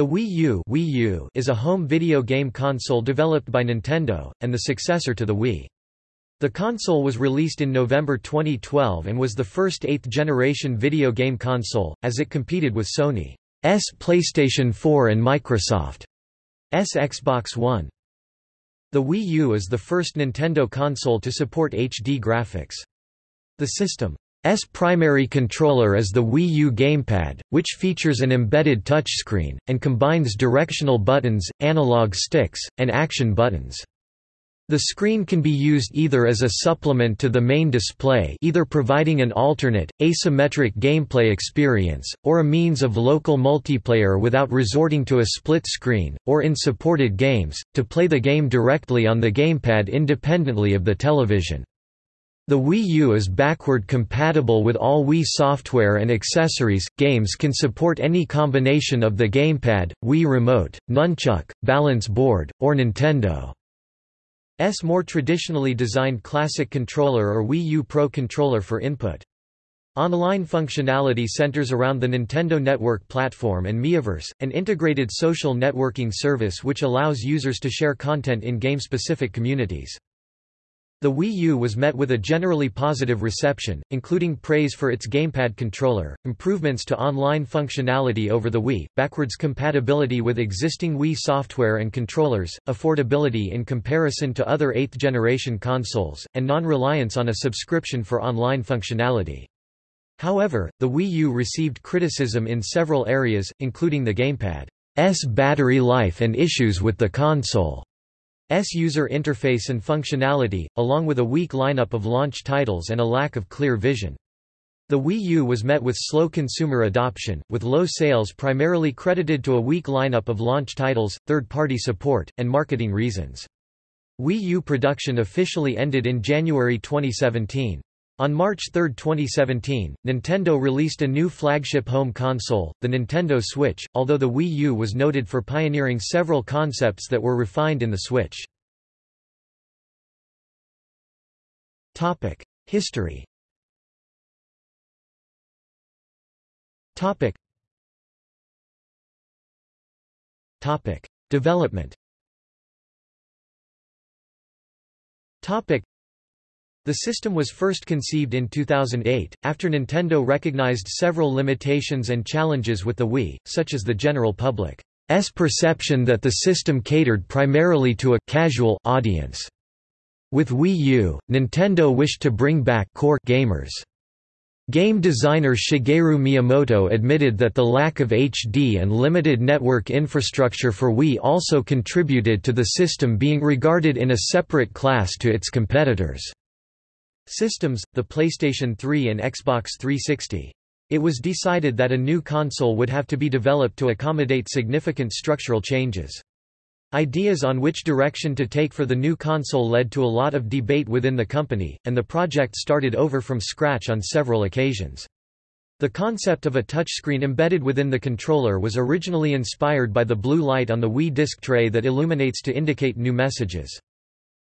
The Wii U, Wii U is a home video game console developed by Nintendo, and the successor to the Wii. The console was released in November 2012 and was the first eighth-generation video game console, as it competed with Sony's PlayStation 4 and Microsoft's Xbox One. The Wii U is the first Nintendo console to support HD graphics. The system S primary controller is the Wii U gamepad, which features an embedded touchscreen, and combines directional buttons, analog sticks, and action buttons. The screen can be used either as a supplement to the main display either providing an alternate, asymmetric gameplay experience, or a means of local multiplayer without resorting to a split screen, or in supported games, to play the game directly on the gamepad independently of the television. The Wii U is backward compatible with all Wii software and accessories. Games can support any combination of the gamepad, Wii Remote, Nunchuk, balance board, or Nintendo. S more traditionally designed classic controller or Wii U Pro controller for input. Online functionality centers around the Nintendo Network platform and Miiverse, an integrated social networking service which allows users to share content in game-specific communities. The Wii U was met with a generally positive reception, including praise for its gamepad controller, improvements to online functionality over the Wii, backwards compatibility with existing Wii software and controllers, affordability in comparison to other 8th-generation consoles, and non-reliance on a subscription for online functionality. However, the Wii U received criticism in several areas, including the gamepad's battery life and issues with the console. S user interface and functionality, along with a weak lineup of launch titles and a lack of clear vision. The Wii U was met with slow consumer adoption, with low sales primarily credited to a weak lineup of launch titles, third-party support, and marketing reasons. Wii U production officially ended in January 2017. On March 3, 2017, Nintendo released a new flagship home console, the Nintendo Switch, although the Wii U was noted for pioneering several concepts that were refined in the Switch. History Topic. Topic. Development the system was first conceived in 2008, after Nintendo recognized several limitations and challenges with the Wii, such as the general public's perception that the system catered primarily to a casual audience. With Wii U, Nintendo wished to bring back core gamers. Game designer Shigeru Miyamoto admitted that the lack of HD and limited network infrastructure for Wii also contributed to the system being regarded in a separate class to its competitors systems, the PlayStation 3 and Xbox 360. It was decided that a new console would have to be developed to accommodate significant structural changes. Ideas on which direction to take for the new console led to a lot of debate within the company, and the project started over from scratch on several occasions. The concept of a touchscreen embedded within the controller was originally inspired by the blue light on the Wii disc tray that illuminates to indicate new messages.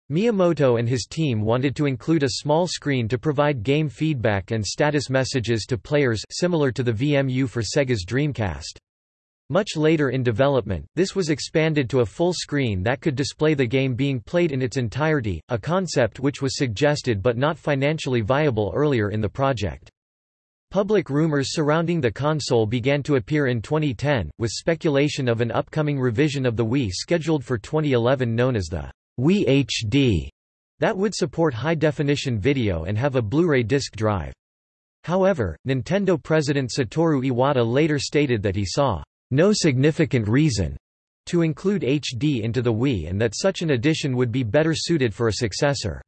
Miyamoto and his team wanted to include a small screen to provide game feedback and status messages to players similar to the VMU for Sega's Dreamcast. Much later in development, this was expanded to a full screen that could display the game being played in its entirety, a concept which was suggested but not financially viable earlier in the project. Public rumors surrounding the console began to appear in 2010, with speculation of an upcoming revision of the Wii scheduled for 2011 known as the Wii HD that would support high-definition video and have a Blu-ray disc drive. However, Nintendo president Satoru Iwata later stated that he saw no significant reason to include HD into the Wii and that such an addition would be better suited for a successor.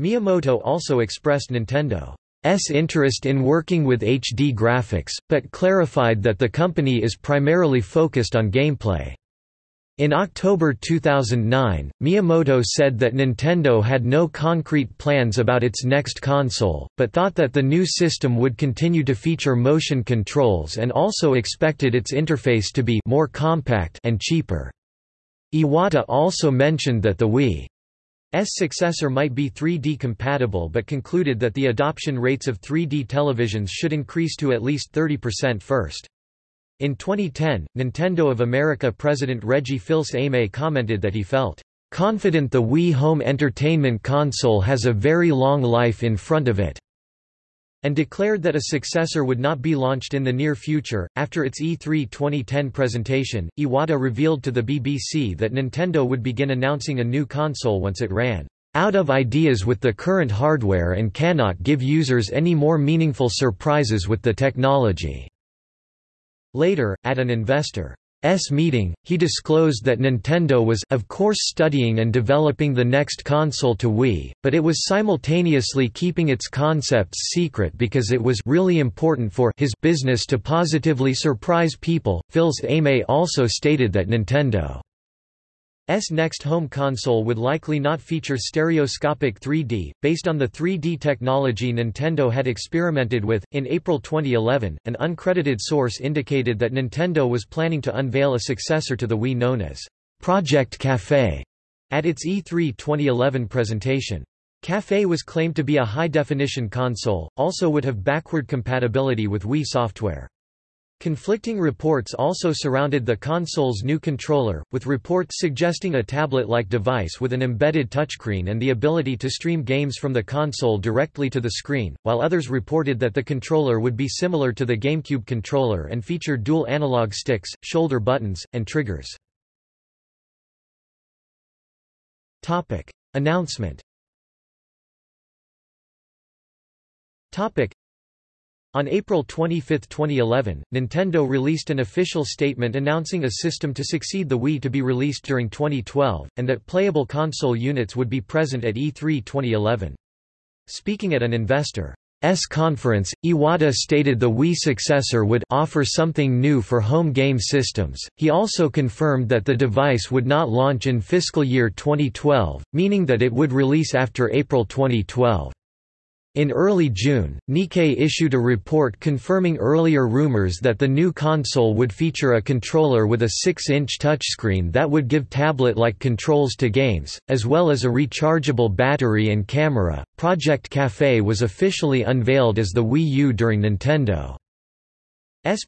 Miyamoto also expressed Nintendo's interest in working with HD graphics, but clarified that the company is primarily focused on gameplay. In October 2009, Miyamoto said that Nintendo had no concrete plans about its next console, but thought that the new system would continue to feature motion controls and also expected its interface to be more compact and cheaper. Iwata also mentioned that the Wii's successor might be 3D compatible but concluded that the adoption rates of 3D televisions should increase to at least 30% first. In 2010, Nintendo of America President Reggie Fils-Aimé commented that he felt confident the Wii home entertainment console has a very long life in front of it and declared that a successor would not be launched in the near future. After its E3 2010 presentation, Iwata revealed to the BBC that Nintendo would begin announcing a new console once it ran out of ideas with the current hardware and cannot give users any more meaningful surprises with the technology. Later, at an investor S meeting, he disclosed that Nintendo was of course studying and developing the next console to Wii, but it was simultaneously keeping its concepts secret because it was really important for his business to positively surprise people. Fils-Aimé also stated that Nintendo next home console would likely not feature stereoscopic 3D, based on the 3D technology Nintendo had experimented with. In April 2011, an uncredited source indicated that Nintendo was planning to unveil a successor to the Wii known as Project Café at its E3 2011 presentation. Café was claimed to be a high-definition console, also would have backward compatibility with Wii software. Conflicting reports also surrounded the console's new controller, with reports suggesting a tablet-like device with an embedded touchscreen and the ability to stream games from the console directly to the screen, while others reported that the controller would be similar to the GameCube controller and feature dual analog sticks, shoulder buttons, and triggers. Announcement on April 25, 2011, Nintendo released an official statement announcing a system to succeed the Wii to be released during 2012, and that playable console units would be present at E3 2011. Speaking at an investor S conference, Iwata stated the Wii successor would offer something new for home game systems. He also confirmed that the device would not launch in fiscal year 2012, meaning that it would release after April 2012. In early June, Nikkei issued a report confirming earlier rumors that the new console would feature a controller with a 6-inch touchscreen that would give tablet-like controls to games, as well as a rechargeable battery and camera. Project Café was officially unveiled as the Wii U during Nintendo's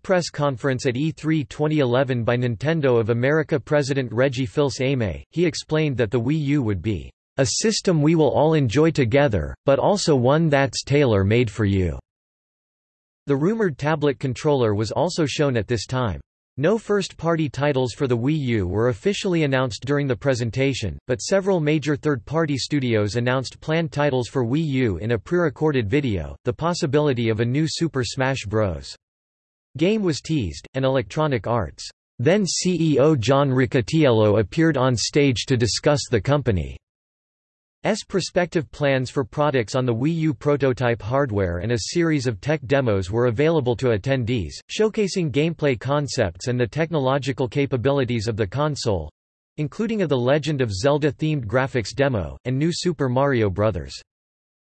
press conference at E3 2011 by Nintendo of America President Reggie Fils-Aimé. He explained that the Wii U would be a system we will all enjoy together, but also one that's tailor-made for you." The rumored tablet controller was also shown at this time. No first-party titles for the Wii U were officially announced during the presentation, but several major third-party studios announced planned titles for Wii U in a pre-recorded video, the possibility of a new Super Smash Bros. game was teased, and Electronic Arts. Then CEO John Riccitiello appeared on stage to discuss the company. S prospective plans for products on the Wii U prototype hardware and a series of tech demos were available to attendees, showcasing gameplay concepts and the technological capabilities of the console including a The Legend of Zelda-themed graphics demo, and new Super Mario Bros.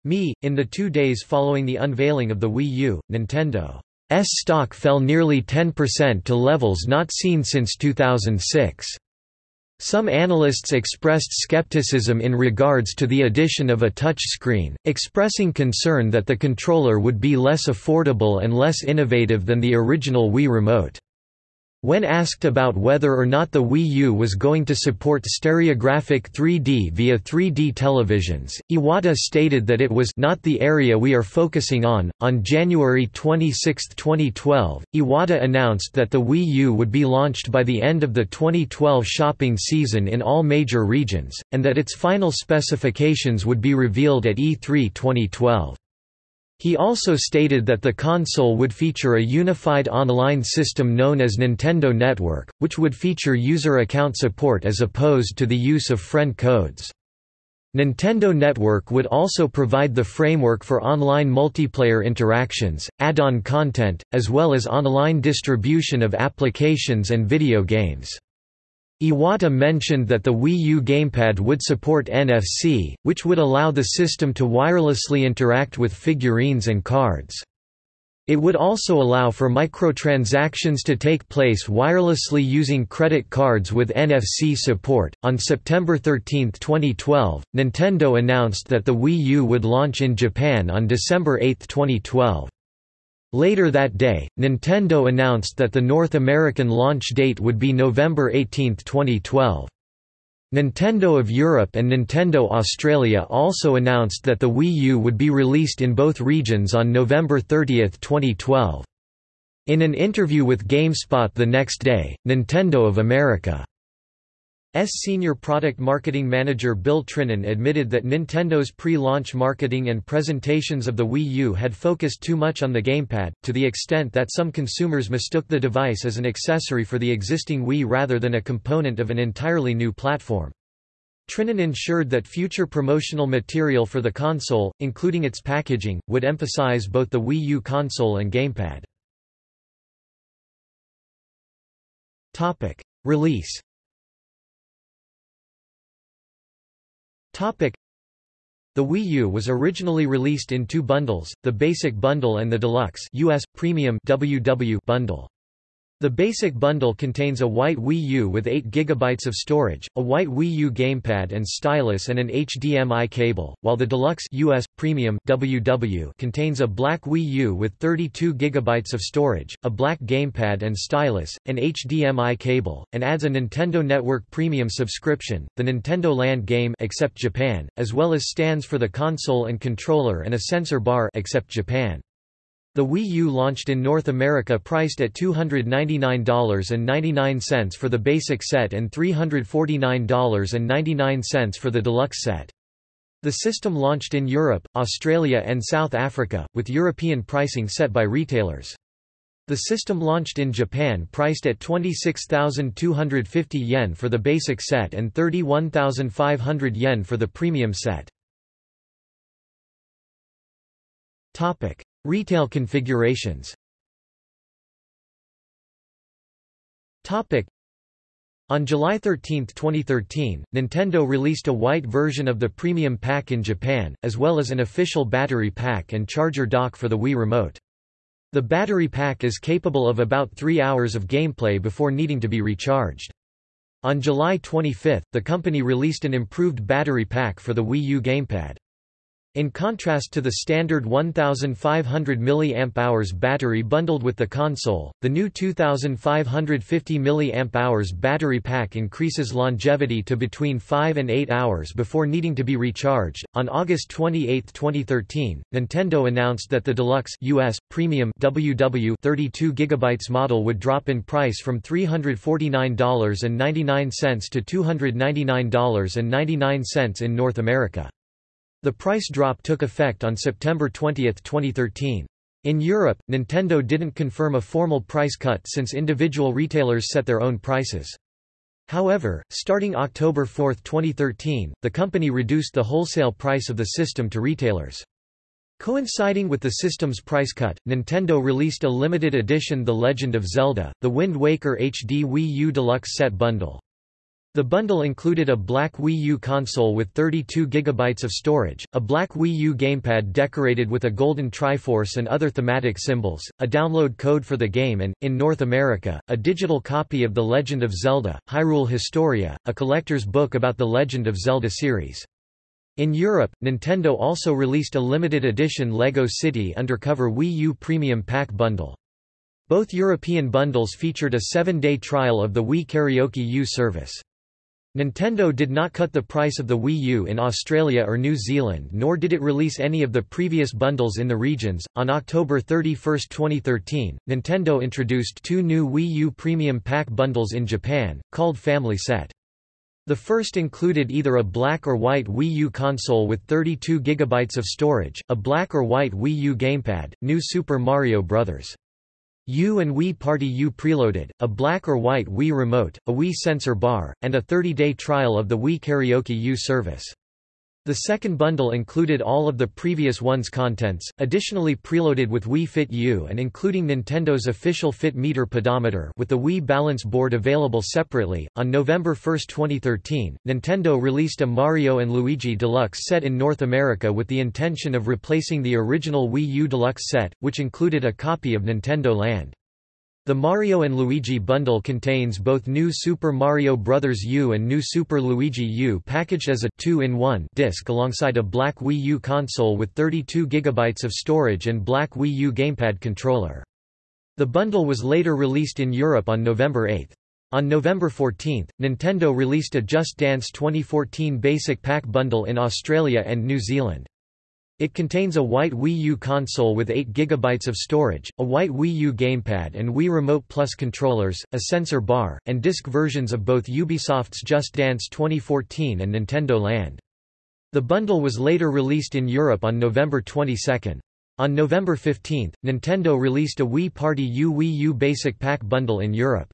Mii. In the two days following the unveiling of the Wii U, Nintendo's stock fell nearly 10% to levels not seen since 2006. Some analysts expressed skepticism in regards to the addition of a touchscreen, expressing concern that the controller would be less affordable and less innovative than the original Wii Remote. When asked about whether or not the Wii U was going to support stereographic 3D via 3D televisions, Iwata stated that it was not the area we are focusing on. On January 26, 2012, Iwata announced that the Wii U would be launched by the end of the 2012 shopping season in all major regions, and that its final specifications would be revealed at E3 2012. He also stated that the console would feature a unified online system known as Nintendo Network, which would feature user account support as opposed to the use of friend codes. Nintendo Network would also provide the framework for online multiplayer interactions, add-on content, as well as online distribution of applications and video games. Iwata mentioned that the Wii U gamepad would support NFC, which would allow the system to wirelessly interact with figurines and cards. It would also allow for microtransactions to take place wirelessly using credit cards with NFC support. On September 13, 2012, Nintendo announced that the Wii U would launch in Japan on December 8, 2012. Later that day, Nintendo announced that the North American launch date would be November 18, 2012. Nintendo of Europe and Nintendo Australia also announced that the Wii U would be released in both regions on November 30, 2012. In an interview with GameSpot the next day, Nintendo of America senior product marketing manager Bill Trinen admitted that Nintendo's pre-launch marketing and presentations of the Wii U had focused too much on the gamepad, to the extent that some consumers mistook the device as an accessory for the existing Wii rather than a component of an entirely new platform. Trinen ensured that future promotional material for the console, including its packaging, would emphasize both the Wii U console and gamepad. Release The Wii U was originally released in two bundles, the Basic Bundle and the Deluxe US Premium WW bundle. The basic bundle contains a white Wii U with 8 GB of storage, a white Wii U gamepad and stylus and an HDMI cable, while the Deluxe US Premium WW contains a black Wii U with 32 GB of storage, a black gamepad and stylus, an HDMI cable, and adds a Nintendo Network Premium subscription, the Nintendo Land game except Japan, as well as stands for the console and controller and a sensor bar except Japan. The Wii U launched in North America priced at $299.99 for the basic set and $349.99 for the deluxe set. The system launched in Europe, Australia and South Africa, with European pricing set by retailers. The system launched in Japan priced at 26,250 yen for the basic set and 31,500 yen for the premium set. Retail configurations on July 13, 2013, Nintendo released a white version of the premium pack in Japan, as well as an official battery pack and charger dock for the Wii Remote. The battery pack is capable of about 3 hours of gameplay before needing to be recharged. On July 25, the company released an improved battery pack for the Wii U gamepad. In contrast to the standard 1500 mAh battery bundled with the console, the new 2550 mAh battery pack increases longevity to between 5 and 8 hours before needing to be recharged. On August 28, 2013, Nintendo announced that the Deluxe US Premium WW 32 GB model would drop in price from $349.99 to $299.99 in North America. The price drop took effect on September 20, 2013. In Europe, Nintendo didn't confirm a formal price cut since individual retailers set their own prices. However, starting October 4, 2013, the company reduced the wholesale price of the system to retailers. Coinciding with the system's price cut, Nintendo released a limited edition The Legend of Zelda, The Wind Waker HD Wii U Deluxe Set Bundle. The bundle included a black Wii U console with 32 GB of storage, a black Wii U gamepad decorated with a golden Triforce and other thematic symbols, a download code for the game and, in North America, a digital copy of The Legend of Zelda, Hyrule Historia, a collector's book about the Legend of Zelda series. In Europe, Nintendo also released a limited edition LEGO City Undercover Wii U Premium Pack bundle. Both European bundles featured a seven-day trial of the Wii Karaoke U service. Nintendo did not cut the price of the Wii U in Australia or New Zealand nor did it release any of the previous bundles in the regions. On October 31, 2013, Nintendo introduced two new Wii U Premium Pack bundles in Japan, called Family Set. The first included either a black or white Wii U console with 32 GB of storage, a black or white Wii U gamepad, new Super Mario Bros. U and Wii Party U preloaded, a black or white Wii remote, a Wii sensor bar, and a 30-day trial of the Wii Karaoke U service. The second bundle included all of the previous one's contents, additionally preloaded with Wii Fit U and including Nintendo's official Fit Meter pedometer with the Wii Balance Board available separately. On November 1, 2013, Nintendo released a Mario and Luigi Deluxe set in North America with the intention of replacing the original Wii U Deluxe set, which included a copy of Nintendo Land. The Mario & Luigi bundle contains both New Super Mario Bros. U and New Super Luigi U packaged as a 2-in-1 disc alongside a black Wii U console with 32 GB of storage and black Wii U gamepad controller. The bundle was later released in Europe on November 8. On November 14, Nintendo released a Just Dance 2014 Basic Pack bundle in Australia and New Zealand. It contains a white Wii U console with 8 GB of storage, a white Wii U gamepad and Wii Remote Plus controllers, a sensor bar, and disc versions of both Ubisoft's Just Dance 2014 and Nintendo Land. The bundle was later released in Europe on November 22. On November 15, Nintendo released a Wii Party U Wii U Basic Pack bundle in Europe.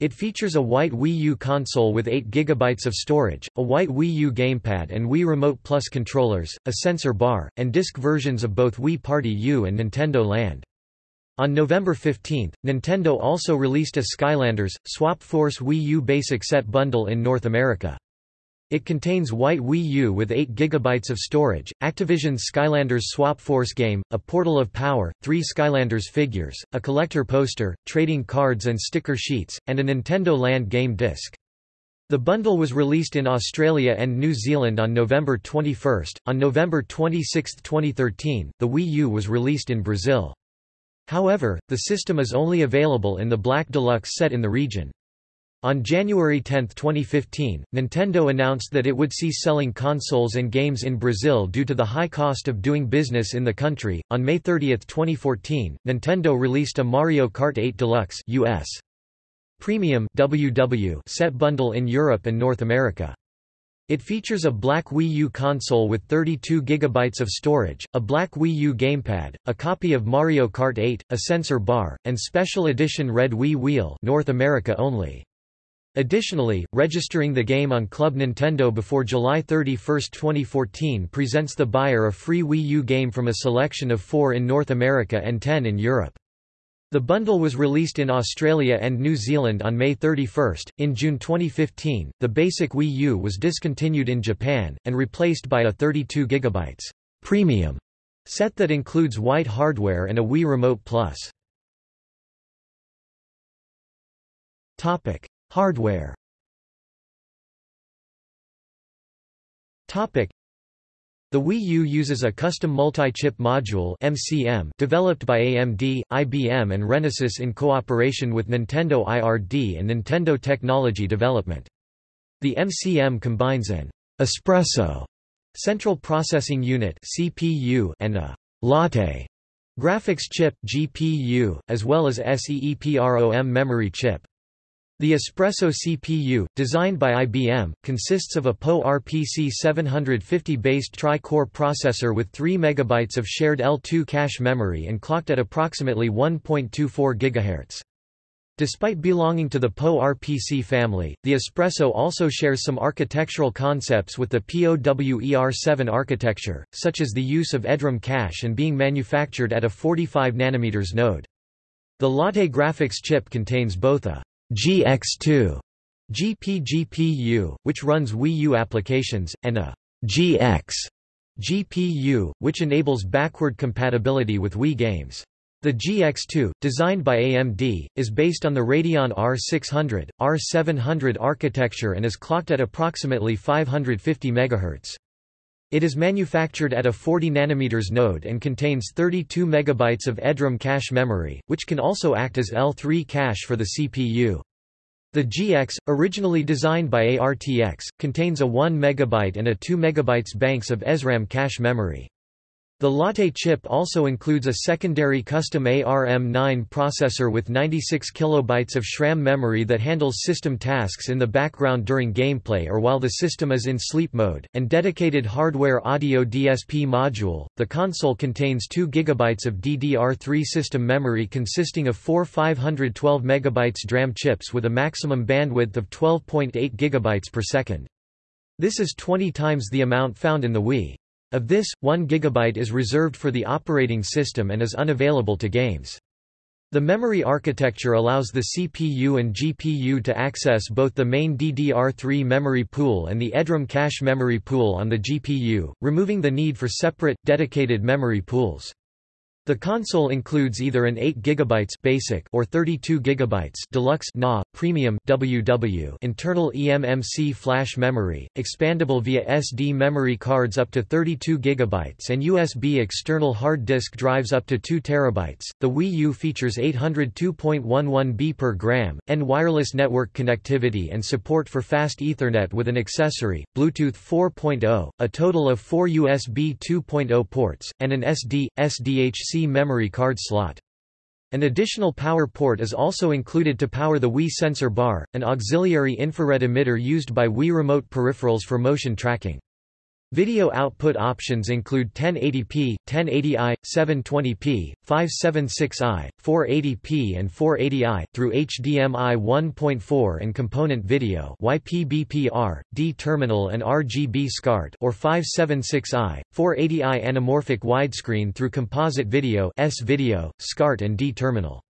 It features a white Wii U console with 8 GB of storage, a white Wii U gamepad and Wii Remote Plus controllers, a sensor bar, and disc versions of both Wii Party U and Nintendo Land. On November 15, Nintendo also released a Skylanders, Swap Force Wii U Basic Set bundle in North America. It contains white Wii U with 8 GB of storage, Activision's Skylanders Swap Force game, a Portal of Power, three Skylanders figures, a collector poster, trading cards and sticker sheets, and a Nintendo Land game disc. The bundle was released in Australia and New Zealand on November 21. On November 26, 2013, the Wii U was released in Brazil. However, the system is only available in the Black Deluxe set in the region. On January 10, 2015, Nintendo announced that it would cease selling consoles and games in Brazil due to the high cost of doing business in the country. On May 30, 2014, Nintendo released a Mario Kart 8 Deluxe US Premium WW set bundle in Europe and North America. It features a black Wii U console with 32 GB of storage, a black Wii U gamepad, a copy of Mario Kart 8, a sensor bar, and special edition red Wii wheel North America only. Additionally, registering the game on Club Nintendo before July 31, 2014 presents the buyer a free Wii U game from a selection of four in North America and 10 in Europe. The bundle was released in Australia and New Zealand on May 31. In June 2015, the basic Wii U was discontinued in Japan, and replaced by a 32 GB premium set that includes white hardware and a Wii Remote Plus. Hardware The Wii U uses a custom multi-chip module MCM developed by AMD, IBM and Renesas in cooperation with Nintendo IRD and Nintendo Technology Development. The MCM combines an espresso central processing unit CPU and a latte graphics chip GPU, as well as SEEPROM memory chip. The Espresso CPU, designed by IBM, consists of a PowerPC 750-based tri-core processor with 3 MB of shared L2 cache memory and clocked at approximately 1.24 GHz. Despite belonging to the PowerPC family, the Espresso also shares some architectural concepts with the POWER7 architecture, such as the use of EDRAM cache and being manufactured at a 45 nm node. The Latte graphics chip contains both a GX2 GPGPU, which runs Wii U applications, and a GX GPU, which enables backward compatibility with Wii games. The GX2, designed by AMD, is based on the Radeon R600, R700 architecture and is clocked at approximately 550 MHz. It is manufactured at a 40 nm node and contains 32 MB of EDRAM cache memory, which can also act as L3 cache for the CPU. The GX, originally designed by ARTX, contains a 1 MB and a 2 MB banks of SRAM cache memory. The Latte chip also includes a secondary custom ARM9 processor with 96 kilobytes of SRAM memory that handles system tasks in the background during gameplay or while the system is in sleep mode, and dedicated hardware audio DSP module. The console contains 2 GB of DDR3 system memory consisting of four 512 MB DRAM chips with a maximum bandwidth of 12.8 GB per second. This is 20 times the amount found in the Wii. Of this, 1 GB is reserved for the operating system and is unavailable to games. The memory architecture allows the CPU and GPU to access both the main DDR3 memory pool and the EDRAM cache memory pool on the GPU, removing the need for separate, dedicated memory pools. The console includes either an 8 GB basic or 32 GB deluxe NA, premium WW internal eMMC flash memory, expandable via SD memory cards up to 32 GB and USB external hard disk drives up to 2 TB. The Wii U features 802.11 B per gram, and wireless network connectivity and support for fast Ethernet with an accessory, Bluetooth 4.0, a total of 4 USB 2.0 ports, and an SD, SDHC memory card slot. An additional power port is also included to power the Wii sensor bar, an auxiliary infrared emitter used by Wii remote peripherals for motion tracking. Video output options include 1080p, 1080i, 720p, 576i, 480p and 480i, through HDMI 1.4 and component video YPBPR, D-terminal and RGB SCART or 576i, 480i anamorphic widescreen through composite video S-video, SCART and D-terminal.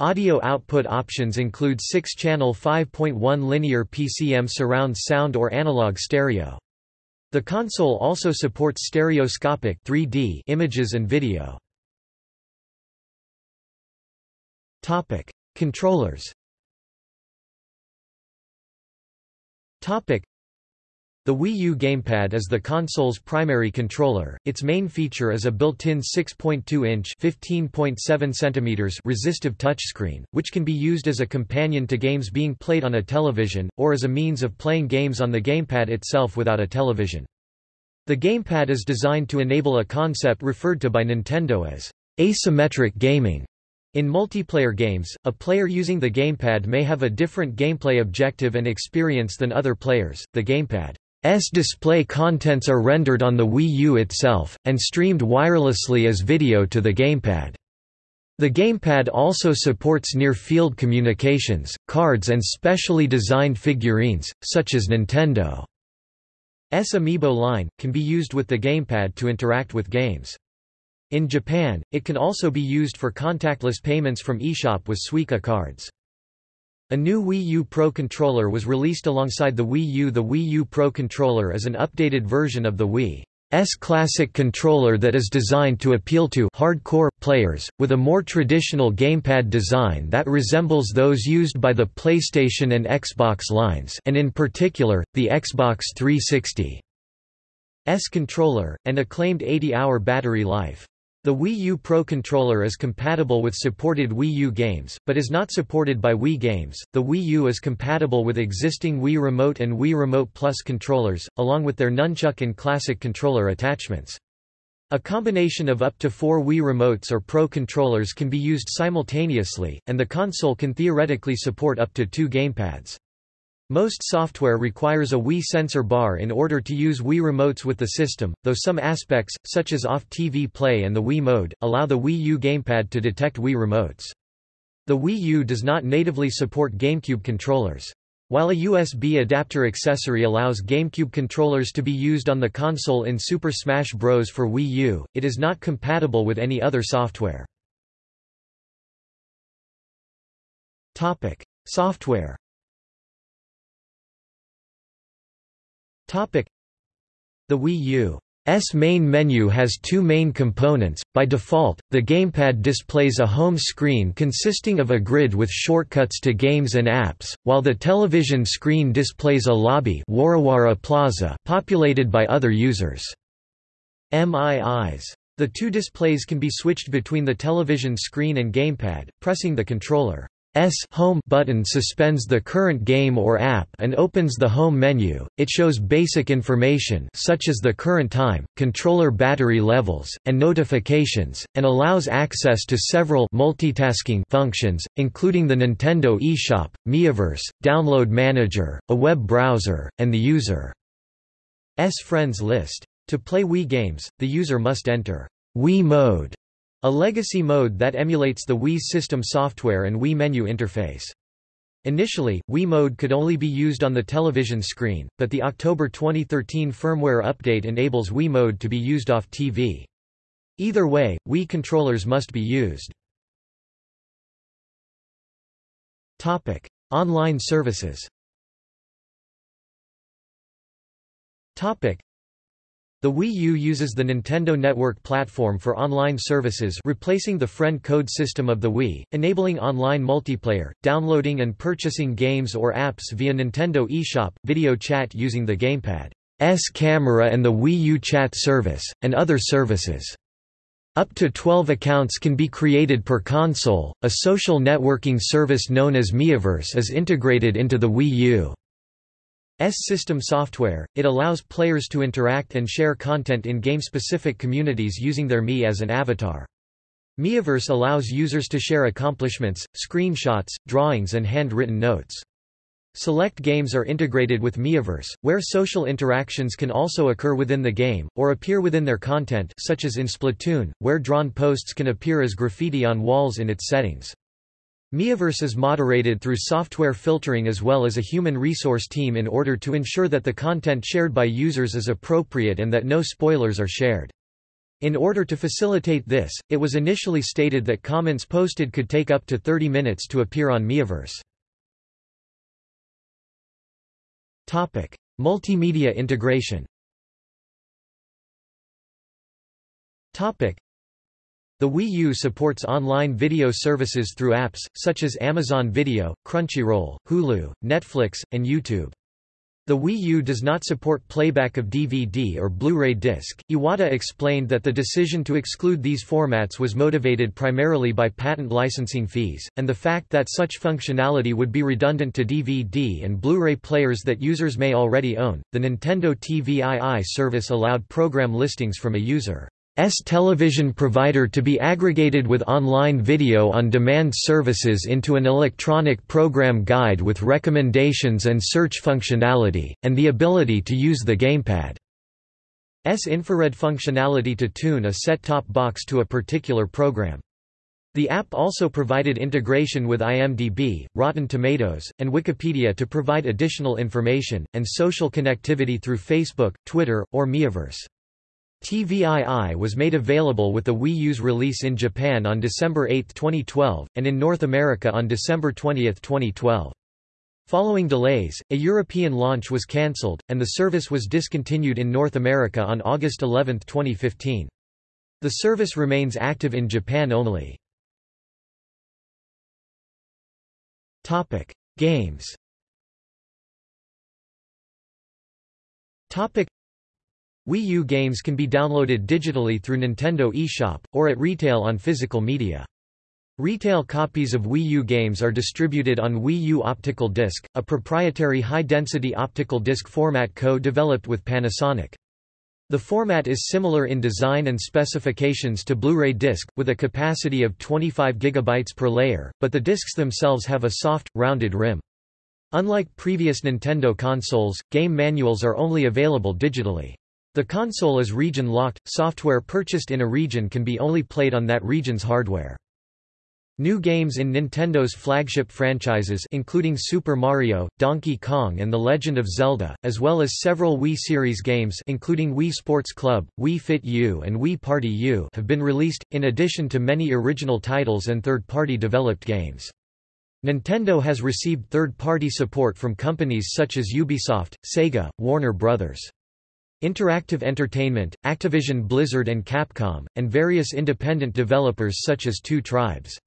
Audio output options include 6-channel 5.1 linear PCM surround sound or analog stereo. The console also supports stereoscopic 3D images and video. Topic: Controllers. Topic: The Wii U gamepad is the console's primary controller. Its main feature is a built-in 6.2-inch (15.7 cm) resistive touchscreen, which can be used as a companion to games being played on a television or as a means of playing games on the gamepad itself without a television. The gamepad is designed to enable a concept referred to by Nintendo as asymmetric gaming. In multiplayer games, a player using the gamepad may have a different gameplay objective and experience than other players. The gamepad's display contents are rendered on the Wii U itself, and streamed wirelessly as video to the gamepad. The gamepad also supports near-field communications, cards and specially designed figurines, such as Nintendo. S Amiibo line, can be used with the gamepad to interact with games. In Japan, it can also be used for contactless payments from eShop with Suica cards. A new Wii U Pro controller was released alongside the Wii U. The Wii U Pro controller is an updated version of the Wii. S classic controller that is designed to appeal to hardcore players, with a more traditional gamepad design that resembles those used by the PlayStation and Xbox lines and in particular, the Xbox 360. S controller, and a claimed 80-hour battery life. The Wii U Pro controller is compatible with supported Wii U games, but is not supported by Wii games. The Wii U is compatible with existing Wii Remote and Wii Remote Plus controllers, along with their Nunchuck and Classic controller attachments. A combination of up to four Wii Remotes or Pro controllers can be used simultaneously, and the console can theoretically support up to two gamepads. Most software requires a Wii sensor bar in order to use Wii remotes with the system, though some aspects, such as off-TV play and the Wii mode, allow the Wii U gamepad to detect Wii remotes. The Wii U does not natively support GameCube controllers. While a USB adapter accessory allows GameCube controllers to be used on the console in Super Smash Bros. for Wii U, it is not compatible with any other software. Topic. Software The Wii U's main menu has two main components. By default, the gamepad displays a home screen consisting of a grid with shortcuts to games and apps, while the television screen displays a lobby Warawara Plaza populated by other users. MIIs. The two displays can be switched between the television screen and gamepad, pressing the controller. S home button suspends the current game or app and opens the home menu. It shows basic information such as the current time, controller battery levels, and notifications, and allows access to several multitasking functions, including the Nintendo eShop, Miiverse, Download Manager, a web browser, and the user's friends list. To play Wii games, the user must enter Wii mode a legacy mode that emulates the Wii system software and Wii menu interface. Initially, Wii mode could only be used on the television screen, but the October 2013 firmware update enables Wii mode to be used off TV. Either way, Wii controllers must be used. Topic: Online services. Topic: The Wii U uses the Nintendo Network platform for online services replacing the friend code system of the Wii, enabling online multiplayer, downloading and purchasing games or apps via Nintendo eShop, video chat using the Gamepad's camera and the Wii U chat service, and other services. Up to 12 accounts can be created per console. A social networking service known as Miiverse is integrated into the Wii U. S system software, it allows players to interact and share content in game-specific communities using their Mii as an avatar. Miiverse allows users to share accomplishments, screenshots, drawings and handwritten notes. Select games are integrated with Miiverse, where social interactions can also occur within the game, or appear within their content such as in Splatoon, where drawn posts can appear as graffiti on walls in its settings. Miiverse is moderated through software filtering as well as a human resource team in order to ensure that the content shared by users is appropriate and that no spoilers are shared. In order to facilitate this, it was initially stated that comments posted could take up to 30 minutes to appear on Miiverse. Multimedia integration the Wii U supports online video services through apps, such as Amazon Video, Crunchyroll, Hulu, Netflix, and YouTube. The Wii U does not support playback of DVD or Blu-ray disc. Iwata explained that the decision to exclude these formats was motivated primarily by patent licensing fees, and the fact that such functionality would be redundant to DVD and Blu-ray players that users may already own. The Nintendo TVII service allowed program listings from a user television provider to be aggregated with online video on demand services into an electronic program guide with recommendations and search functionality, and the ability to use the gamepad. S infrared functionality to tune a set-top box to a particular program. The app also provided integration with IMDb, Rotten Tomatoes, and Wikipedia to provide additional information, and social connectivity through Facebook, Twitter, or Miiverse. TVII was made available with the Wii U's release in Japan on December 8, 2012, and in North America on December 20, 2012. Following delays, a European launch was cancelled, and the service was discontinued in North America on August 11, 2015. The service remains active in Japan only. Games Wii U games can be downloaded digitally through Nintendo eShop, or at retail on physical media. Retail copies of Wii U games are distributed on Wii U Optical Disc, a proprietary high-density optical disc format co-developed with Panasonic. The format is similar in design and specifications to Blu-ray disc, with a capacity of 25 GB per layer, but the discs themselves have a soft, rounded rim. Unlike previous Nintendo consoles, game manuals are only available digitally. The console is region-locked, software purchased in a region can be only played on that region's hardware. New games in Nintendo's flagship franchises including Super Mario, Donkey Kong and The Legend of Zelda, as well as several Wii series games including Wii Sports Club, Wii Fit U and Wii Party U have been released, in addition to many original titles and third-party developed games. Nintendo has received third-party support from companies such as Ubisoft, Sega, Warner Bros. Interactive Entertainment, Activision Blizzard and Capcom, and various independent developers such as Two Tribes.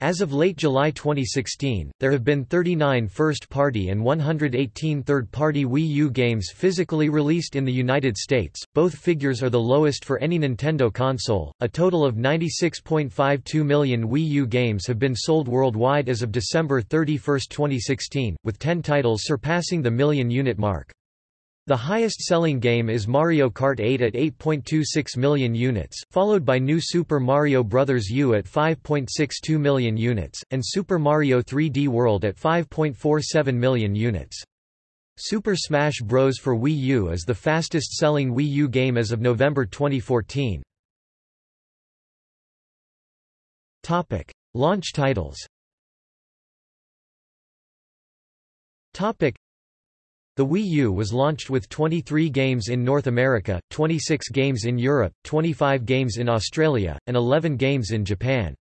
As of late July 2016, there have been 39 first-party and 118 third-party Wii U games physically released in the United States. Both figures are the lowest for any Nintendo console. A total of 96.52 million Wii U games have been sold worldwide as of December 31, 2016, with 10 titles surpassing the million unit mark. The highest-selling game is Mario Kart 8 at 8.26 million units, followed by New Super Mario Bros. U at 5.62 million units, and Super Mario 3D World at 5.47 million units. Super Smash Bros. for Wii U is the fastest-selling Wii U game as of November 2014. Launch titles the Wii U was launched with 23 games in North America, 26 games in Europe, 25 games in Australia, and 11 games in Japan.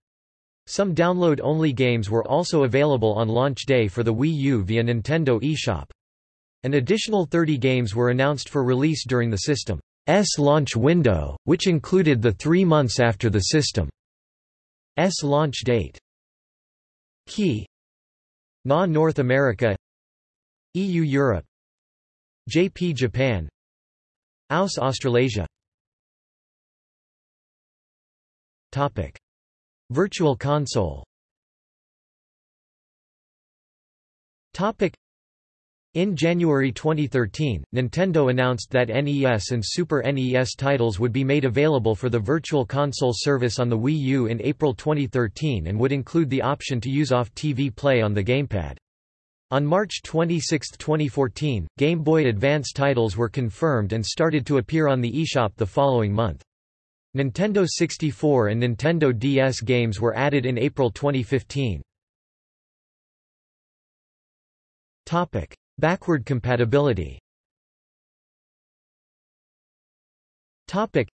Some download-only games were also available on launch day for the Wii U via Nintendo eShop. An additional 30 games were announced for release during the system's launch window, which included the three months after the system's launch date. Key NA North America EU Europe JP Japan. AUS Australasia. Topic. Virtual Console. Topic. In January 2013, Nintendo announced that NES and Super NES titles would be made available for the Virtual Console service on the Wii U in April 2013 and would include the option to use off-TV play on the gamepad. On March 26, 2014, Game Boy Advance titles were confirmed and started to appear on the eShop the following month. Nintendo 64 and Nintendo DS games were added in April 2015. Topic: Backward compatibility Topic.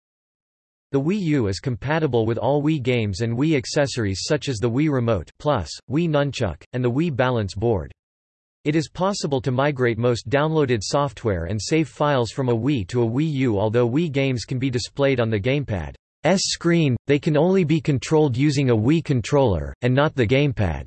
The Wii U is compatible with all Wii games and Wii accessories such as the Wii Remote Plus, Wii Nunchuk, and the Wii Balance Board. It is possible to migrate most downloaded software and save files from a Wii to a Wii U although Wii games can be displayed on the gamepad's screen, they can only be controlled using a Wii controller, and not the gamepad.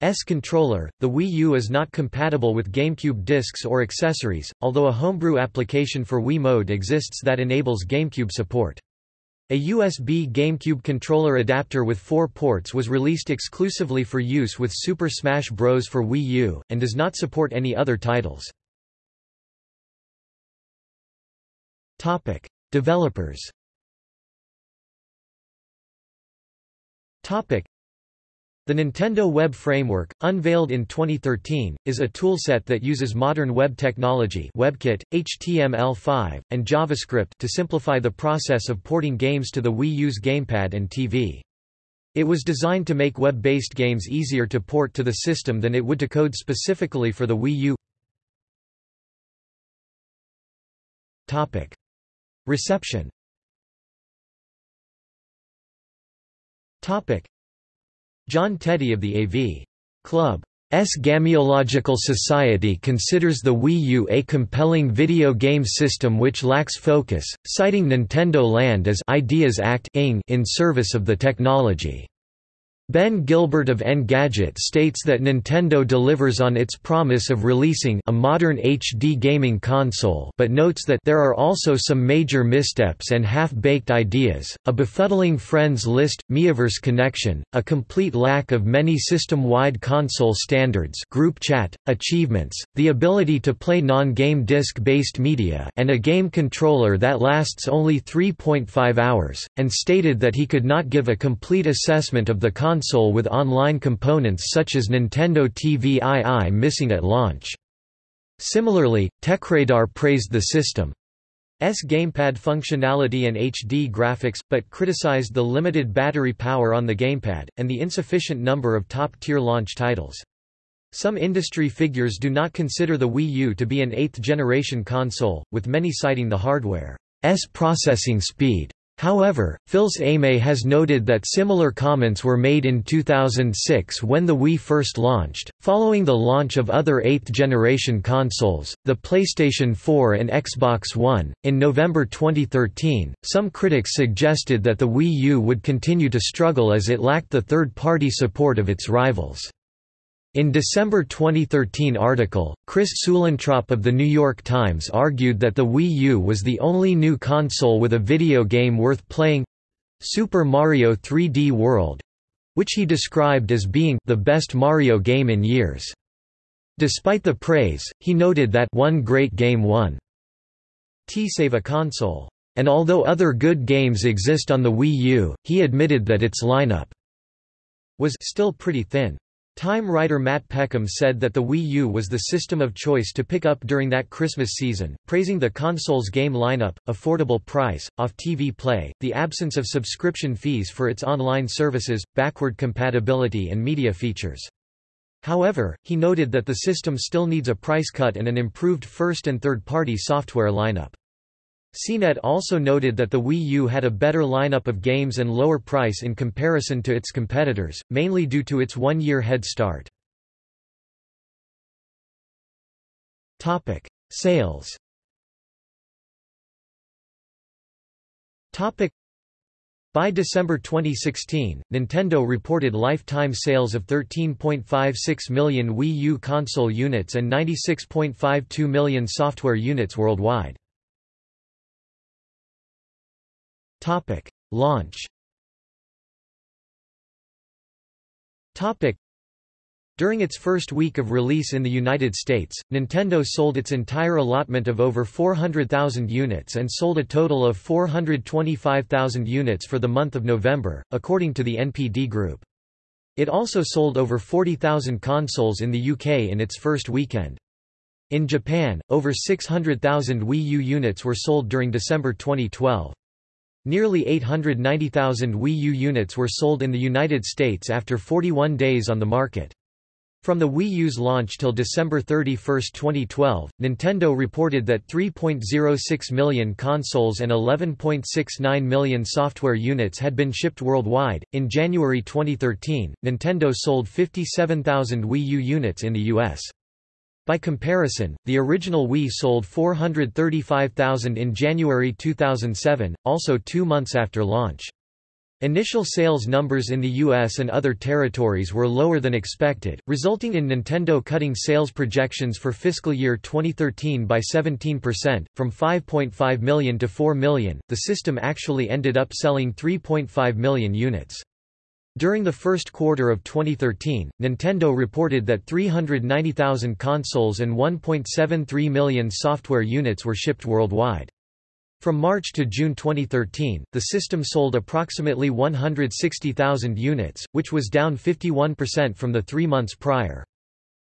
S controller, the Wii U is not compatible with GameCube discs or accessories, although a homebrew application for Wii Mode exists that enables GameCube support. A USB GameCube controller adapter with four ports was released exclusively for use with Super Smash Bros. for Wii U, and does not support any other titles. Topic. Developers the Nintendo Web Framework, unveiled in 2013, is a toolset that uses modern web technology WebKit, HTML5, and JavaScript to simplify the process of porting games to the Wii U's gamepad and TV. It was designed to make web-based games easier to port to the system than it would to code specifically for the Wii U. Topic. Reception Topic. John Teti of the A.V. Club. S. Gameological Society considers the Wii U a compelling video game system which lacks focus, citing Nintendo Land as Ideas Act in service of the technology. Ben Gilbert of Engadget states that Nintendo delivers on its promise of releasing a modern HD gaming console but notes that there are also some major missteps and half-baked ideas, a befuddling friends list, Miiverse connection, a complete lack of many system-wide console standards group chat, achievements, the ability to play non-game disc-based media and a game controller that lasts only 3.5 hours, and stated that he could not give a complete assessment of the console console with online components such as Nintendo TVii missing at launch. Similarly, TechRadar praised the system's gamepad functionality and HD graphics, but criticized the limited battery power on the gamepad, and the insufficient number of top-tier launch titles. Some industry figures do not consider the Wii U to be an eighth-generation console, with many citing the hardware's processing speed. However, Fils-Aimé has noted that similar comments were made in 2006 when the Wii first launched. Following the launch of other eighth generation consoles, the PlayStation 4 and Xbox One, in November 2013, some critics suggested that the Wii U would continue to struggle as it lacked the third party support of its rivals. In December 2013 article, Chris Suellentrop of The New York Times argued that the Wii U was the only new console with a video game worth playing—Super Mario 3D World—which he described as being the best Mario game in years. Despite the praise, he noted that one great game won T-Save a console. And although other good games exist on the Wii U, he admitted that its lineup was still pretty thin. Time writer Matt Peckham said that the Wii U was the system of choice to pick up during that Christmas season, praising the console's game lineup, affordable price, off-TV play, the absence of subscription fees for its online services, backward compatibility and media features. However, he noted that the system still needs a price cut and an improved first- and third-party software lineup. CNET also noted that the Wii U had a better lineup of games and lower price in comparison to its competitors, mainly due to its one-year head start. Topic: Sales Topic. By December 2016, Nintendo reported lifetime sales of 13.56 million Wii U console units and 96.52 million software units worldwide. Topic. Launch Topic. During its first week of release in the United States, Nintendo sold its entire allotment of over 400,000 units and sold a total of 425,000 units for the month of November, according to the NPD Group. It also sold over 40,000 consoles in the UK in its first weekend. In Japan, over 600,000 Wii U units were sold during December 2012. Nearly 890,000 Wii U units were sold in the United States after 41 days on the market. From the Wii U's launch till December 31, 2012, Nintendo reported that 3.06 million consoles and 11.69 million software units had been shipped worldwide. In January 2013, Nintendo sold 57,000 Wii U units in the US. By comparison, the original Wii sold 435,000 in January 2007, also two months after launch. Initial sales numbers in the US and other territories were lower than expected, resulting in Nintendo cutting sales projections for fiscal year 2013 by 17%, from 5.5 million to 4 million. The system actually ended up selling 3.5 million units. During the first quarter of 2013, Nintendo reported that 390,000 consoles and 1.73 million software units were shipped worldwide. From March to June 2013, the system sold approximately 160,000 units, which was down 51% from the three months prior.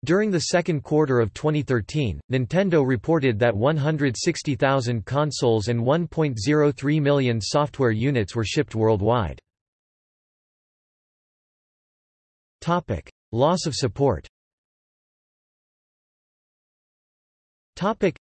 During the second quarter of 2013, Nintendo reported that 160,000 consoles and 1.03 million software units were shipped worldwide. Topic: Loss of support. Topic: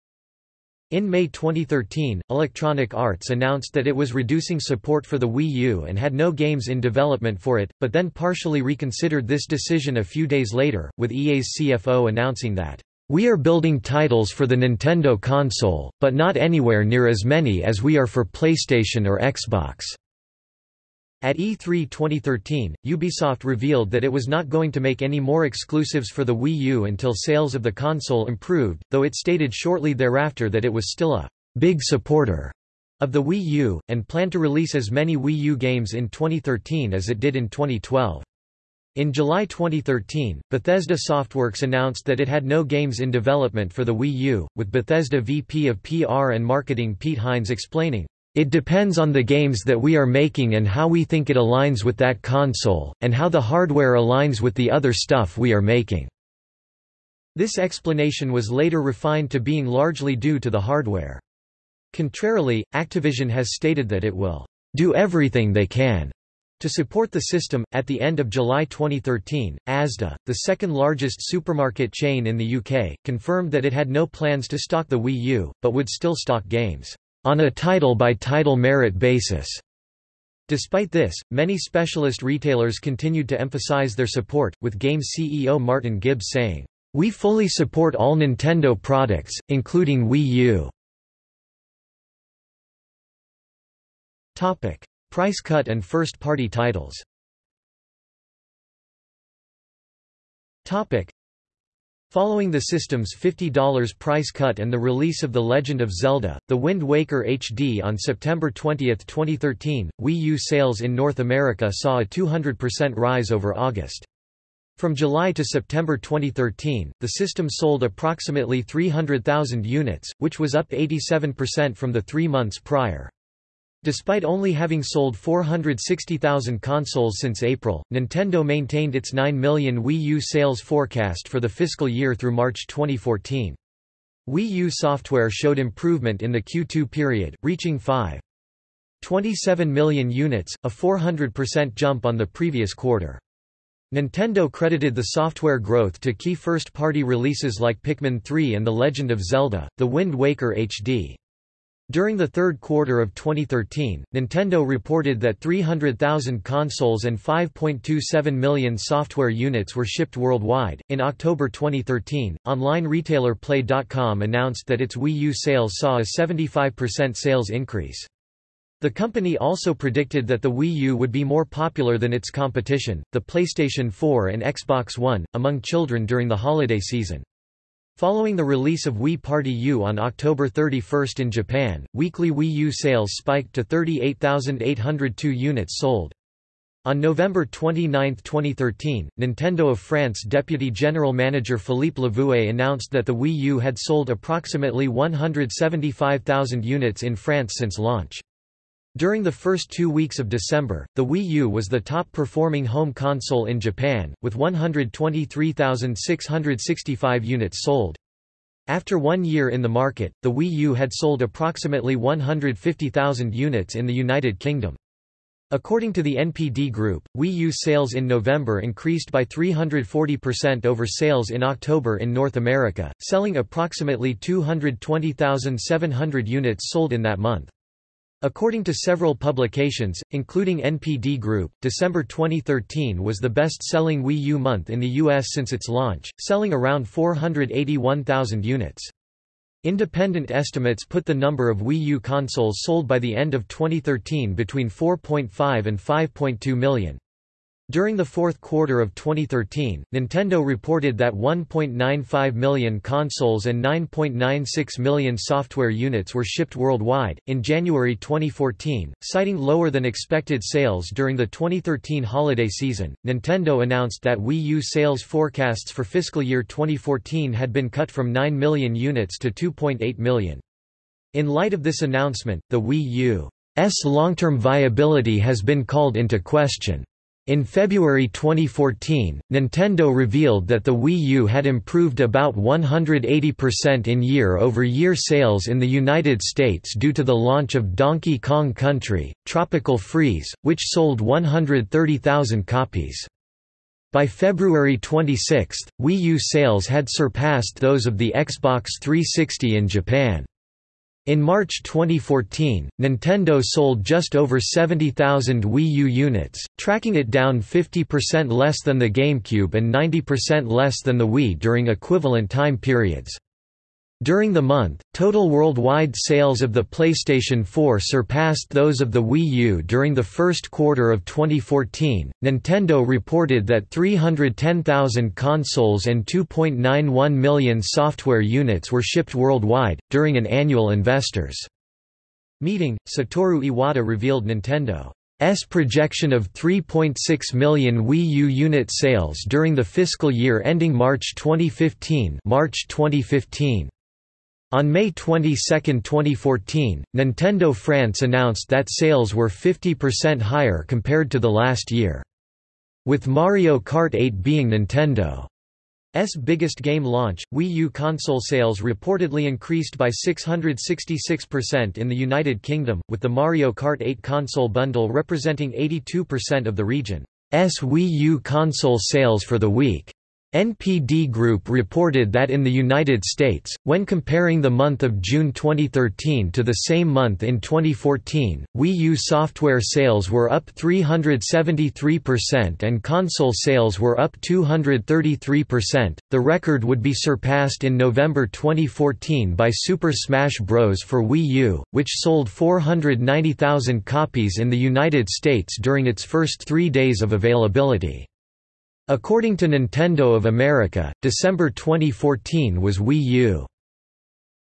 in May 2013, Electronic Arts announced that it was reducing support for the Wii U and had no games in development for it, but then partially reconsidered this decision a few days later, with EA's CFO announcing that, "...we are building titles for the Nintendo console, but not anywhere near as many as we are for PlayStation or Xbox." At E3 2013, Ubisoft revealed that it was not going to make any more exclusives for the Wii U until sales of the console improved, though it stated shortly thereafter that it was still a big supporter of the Wii U, and planned to release as many Wii U games in 2013 as it did in 2012. In July 2013, Bethesda Softworks announced that it had no games in development for the Wii U, with Bethesda VP of PR and Marketing Pete Hines explaining, it depends on the games that we are making and how we think it aligns with that console, and how the hardware aligns with the other stuff we are making." This explanation was later refined to being largely due to the hardware. Contrarily, Activision has stated that it will do everything they can to support the system. At the end of July 2013, Asda, the second largest supermarket chain in the UK, confirmed that it had no plans to stock the Wii U, but would still stock games on a title-by-title -title merit basis. Despite this, many specialist retailers continued to emphasize their support, with game CEO Martin Gibbs saying, "We fully support all Nintendo products, including Wii U." Topic: Price cut and first-party titles. Topic: Following the system's $50 price cut and the release of The Legend of Zelda, The Wind Waker HD on September 20, 2013, Wii U sales in North America saw a 200% rise over August. From July to September 2013, the system sold approximately 300,000 units, which was up 87% from the three months prior. Despite only having sold 460,000 consoles since April, Nintendo maintained its 9 million Wii U sales forecast for the fiscal year through March 2014. Wii U software showed improvement in the Q2 period, reaching 5.27 million units, a 400% jump on the previous quarter. Nintendo credited the software growth to key first-party releases like Pikmin 3 and The Legend of Zelda, The Wind Waker HD. During the third quarter of 2013, Nintendo reported that 300,000 consoles and 5.27 million software units were shipped worldwide. In October 2013, online retailer Play.com announced that its Wii U sales saw a 75% sales increase. The company also predicted that the Wii U would be more popular than its competition, the PlayStation 4 and Xbox One, among children during the holiday season. Following the release of Wii Party U on October 31 in Japan, weekly Wii U sales spiked to 38,802 units sold. On November 29, 2013, Nintendo of France Deputy General Manager Philippe Lavoué announced that the Wii U had sold approximately 175,000 units in France since launch. During the first two weeks of December, the Wii U was the top-performing home console in Japan, with 123,665 units sold. After one year in the market, the Wii U had sold approximately 150,000 units in the United Kingdom. According to the NPD Group, Wii U sales in November increased by 340% over sales in October in North America, selling approximately 220,700 units sold in that month. According to several publications, including NPD Group, December 2013 was the best-selling Wii U month in the US since its launch, selling around 481,000 units. Independent estimates put the number of Wii U consoles sold by the end of 2013 between 4.5 and 5.2 million. During the fourth quarter of 2013, Nintendo reported that 1.95 million consoles and 9.96 million software units were shipped worldwide. In January 2014, citing lower than expected sales during the 2013 holiday season, Nintendo announced that Wii U sales forecasts for fiscal year 2014 had been cut from 9 million units to 2.8 million. In light of this announcement, the Wii U's long-term viability has been called into question. In February 2014, Nintendo revealed that the Wii U had improved about 180% in year-over-year sales in the United States due to the launch of Donkey Kong Country, Tropical Freeze, which sold 130,000 copies. By February 26, Wii U sales had surpassed those of the Xbox 360 in Japan. In March 2014, Nintendo sold just over 70,000 Wii U units, tracking it down 50% less than the GameCube and 90% less than the Wii during equivalent time periods. During the month, total worldwide sales of the PlayStation 4 surpassed those of the Wii U during the first quarter of 2014. Nintendo reported that 310,000 consoles and 2.91 million software units were shipped worldwide. During an annual investors' meeting, Satoru Iwata revealed Nintendo's projection of 3.6 million Wii U unit sales during the fiscal year ending March 2015. March 2015. On May 22, 2014, Nintendo France announced that sales were 50% higher compared to the last year. With Mario Kart 8 being Nintendo's biggest game launch, Wii U console sales reportedly increased by 666% in the United Kingdom, with the Mario Kart 8 console bundle representing 82% of the region's Wii U console sales for the week. NPD Group reported that in the United States, when comparing the month of June 2013 to the same month in 2014, Wii U software sales were up 373% and console sales were up 233%. The record would be surpassed in November 2014 by Super Smash Bros. for Wii U, which sold 490,000 copies in the United States during its first three days of availability. According to Nintendo of America, December 2014 was Wii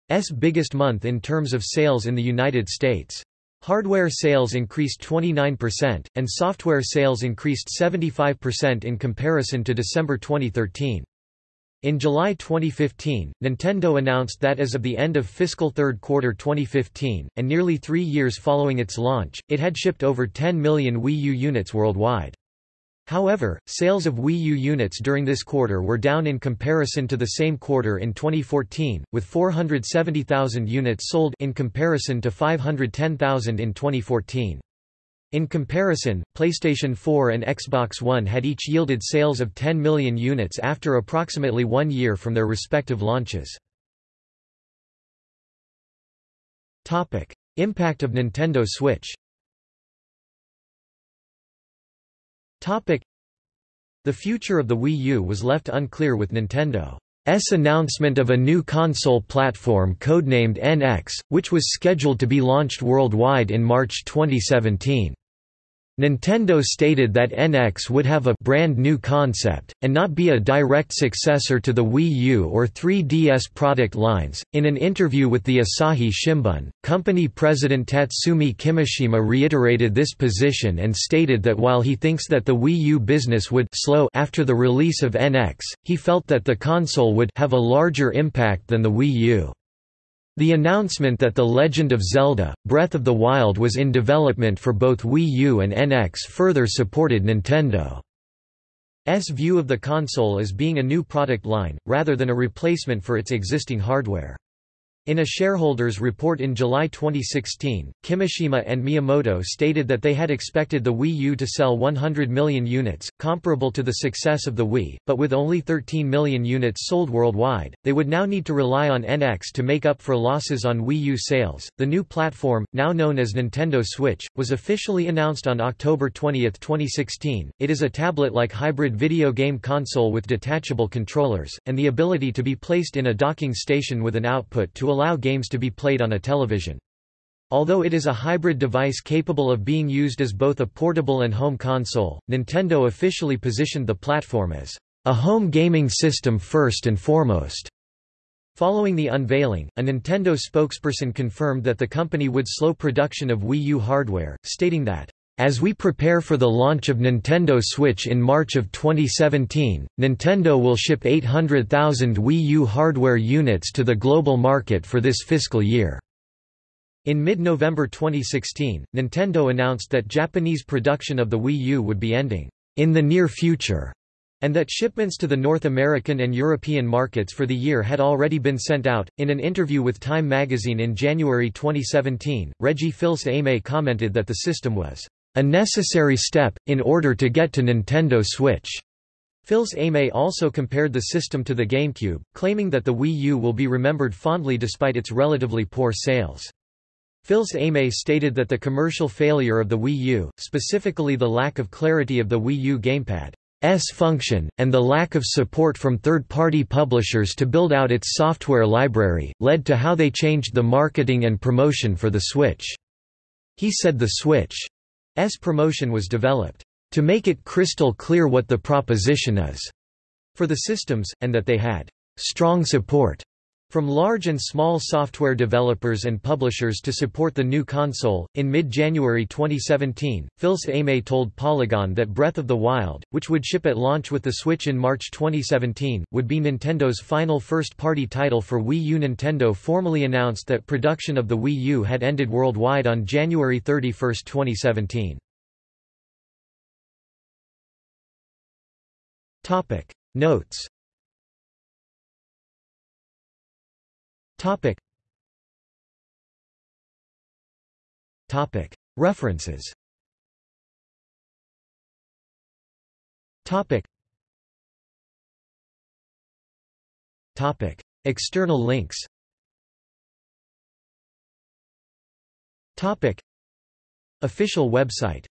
U's biggest month in terms of sales in the United States. Hardware sales increased 29%, and software sales increased 75% in comparison to December 2013. In July 2015, Nintendo announced that as of the end of fiscal third quarter 2015, and nearly three years following its launch, it had shipped over 10 million Wii U units worldwide. However, sales of Wii U units during this quarter were down in comparison to the same quarter in 2014, with 470,000 units sold in comparison to 510,000 in 2014. In comparison, PlayStation 4 and Xbox One had each yielded sales of 10 million units after approximately one year from their respective launches. Impact of Nintendo Switch The future of the Wii U was left unclear with Nintendo. announcement of a new console platform codenamed NX, which was scheduled to be launched worldwide in March 2017. Nintendo stated that NX would have a brand new concept, and not be a direct successor to the Wii U or 3DS product lines. In an interview with the Asahi Shimbun, company president Tatsumi Kimishima reiterated this position and stated that while he thinks that the Wii U business would slow after the release of NX, he felt that the console would have a larger impact than the Wii U. The announcement that The Legend of Zelda, Breath of the Wild was in development for both Wii U and NX further supported Nintendo's view of the console as being a new product line, rather than a replacement for its existing hardware. In a shareholders' report in July 2016, Kimishima and Miyamoto stated that they had expected the Wii U to sell 100 million units, comparable to the success of the Wii, but with only 13 million units sold worldwide, they would now need to rely on NX to make up for losses on Wii U sales. The new platform, now known as Nintendo Switch, was officially announced on October 20, 2016. It is a tablet-like hybrid video game console with detachable controllers, and the ability to be placed in a docking station with an output to allow games to be played on a television. Although it is a hybrid device capable of being used as both a portable and home console, Nintendo officially positioned the platform as a home gaming system first and foremost. Following the unveiling, a Nintendo spokesperson confirmed that the company would slow production of Wii U hardware, stating that as we prepare for the launch of Nintendo Switch in March of 2017, Nintendo will ship 800,000 Wii U hardware units to the global market for this fiscal year. In mid-November 2016, Nintendo announced that Japanese production of the Wii U would be ending in the near future, and that shipments to the North American and European markets for the year had already been sent out. In an interview with Time magazine in January 2017, Reggie Fils-Aimé commented that the system was a necessary step, in order to get to Nintendo Switch. Fils-Aimé also compared the system to the GameCube, claiming that the Wii U will be remembered fondly despite its relatively poor sales. Fils-Aimé stated that the commercial failure of the Wii U, specifically the lack of clarity of the Wii U gamepad's function, and the lack of support from third-party publishers to build out its software library, led to how they changed the marketing and promotion for the Switch. He said the Switch S promotion was developed to make it crystal clear what the proposition is for the systems, and that they had strong support from large and small software developers and publishers to support the new console, in mid-January 2017, Fils-Aimé told Polygon that Breath of the Wild, which would ship at launch with the Switch in March 2017, would be Nintendo's final first-party title for Wii U. Nintendo formally announced that production of the Wii U had ended worldwide on January 31, 2017. Notes Topic. Topic. References. Topic. Topic. External links. Topic. Official website